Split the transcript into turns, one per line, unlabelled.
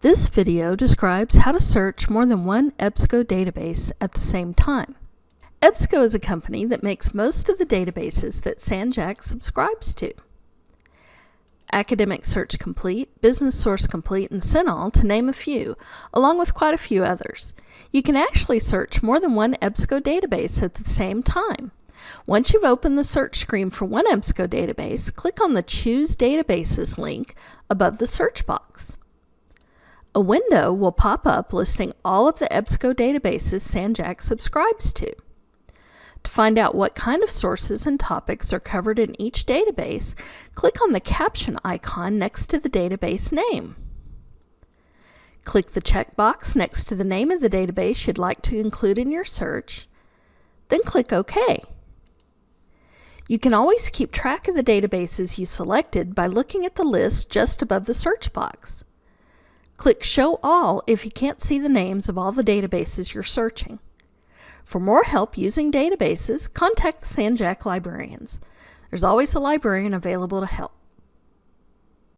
This video describes how to search more than one EBSCO database at the same time. EBSCO is a company that makes most of the databases that San Jac subscribes to. Academic Search Complete, Business Source Complete, and CINAHL, to name a few, along with quite a few others. You can actually search more than one EBSCO database at the same time. Once you've opened the search screen for one EBSCO database, click on the Choose Databases link above the search box. A window will pop up listing all of the EBSCO databases San Jac subscribes to. To find out what kind of sources and topics are covered in each database, click on the caption icon next to the database name. Click the checkbox next to the name of the database you'd like to include in your search, then click OK. You can always keep track of the databases you selected by looking at the list just above the search box. Click Show All if you can't see the names of all the databases you're searching. For more help using databases, contact the San Jac librarians. There's always a librarian available to help.